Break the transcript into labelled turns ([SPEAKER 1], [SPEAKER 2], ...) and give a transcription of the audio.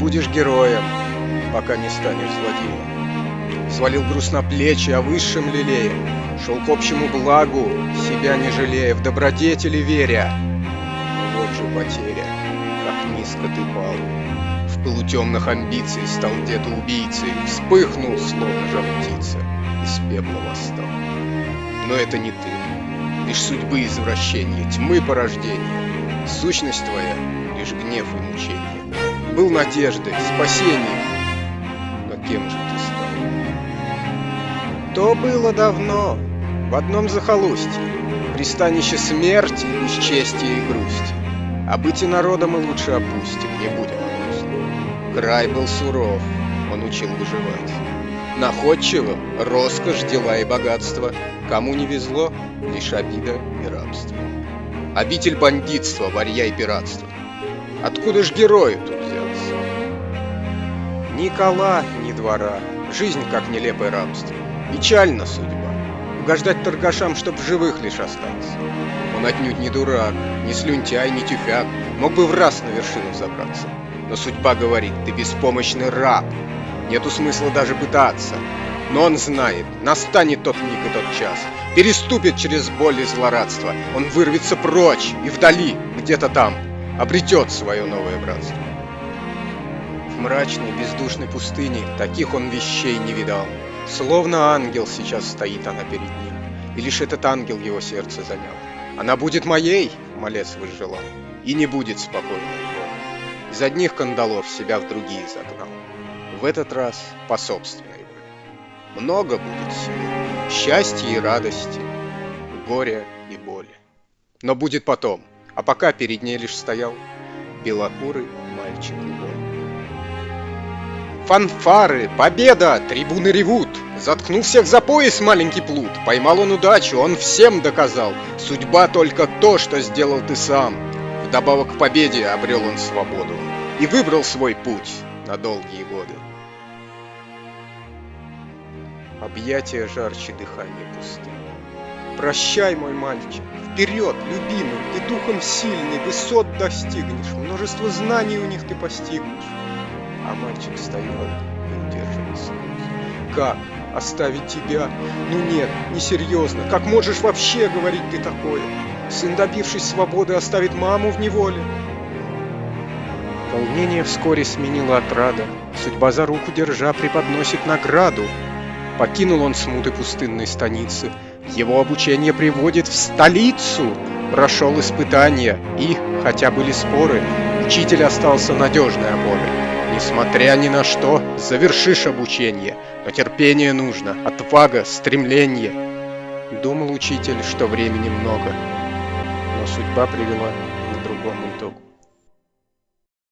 [SPEAKER 1] будешь героем, пока не станешь злодеем. Свалил груз на плечи, о высшем лелея, Шел к общему благу, себя не жалея, в добродетели веря. Но вот же потеря, как низко ты пал. В пылу темных амбиций стал где-то убийцей, Вспыхнул, словно жар птица, из пепла восстал. Но это не ты, лишь судьбы извращения, тьмы порождения. Сущность твоя — лишь гнев и мучение. Был надеждой, спасением, но кем же ты стал? То было давно, в одном захолустье, пристанище смерти, бесчестия и грусти. А быть и народа мы лучше опустим, не будем грустны. Край был суров, он учил выживать. Находчивым — роскошь, дела и богатство. Кому не везло — лишь обида и рабство. Обитель бандитства, варья и пиратства. Откуда ж герою тут? Ни кола, ни двора, жизнь как нелепое рабство. Печальна судьба угождать торгашам, чтоб живых лишь остаться. Он отнюдь не дурак, не слюнтяй, не тюфяк, мог бы в раз на вершину забраться. Но судьба говорит, ты беспомощный раб, нету смысла даже пытаться. Но он знает, настанет тот миг и тот час, переступит через боль и злорадство, он вырвется прочь и вдали, где-то там, обретет свое новое братство. Мрачной, бездушной пустыне таких он вещей не видал. Словно ангел сейчас стоит она перед ним, и лишь этот ангел его сердце занял. Она будет моей, малец возжелал, и не будет спокойной воли. Из одних кандалов себя в другие загнал. В этот раз по собственной воле. Много будет сил, счастья и радости, горя и боли. Но будет потом, а пока перед ней лишь стоял белокурый мальчик любой. Фанфары, победа, трибуны ревут. Заткнул всех за пояс маленький плут. Поймал он удачу, он всем доказал. Судьба только то, что сделал ты сам. Вдобавок к победе обрел он свободу. И выбрал свой путь на долгие годы. Объятия жарче дыхания пустыни. Прощай, мой мальчик, вперед, любимый, ты духом сильный, высот достигнешь, множество знаний у них ты постигнешь а мальчик стоял и удерживал слезы. Как? Оставить тебя? Ну нет, несерьезно. Как можешь вообще говорить ты такое? Сын, добившись свободы, оставит маму в неволе? Волнение вскоре сменило отрада. Судьба за руку держа преподносит награду. Покинул он смуты пустынной станицы. Его обучение приводит в столицу. Прошел испытания и, хотя были споры, учитель остался надежной опорой. Несмотря ни на что, завершишь обучение, но терпение нужно, отвага, стремление. Думал учитель, что времени много, но судьба привела к другому итогу.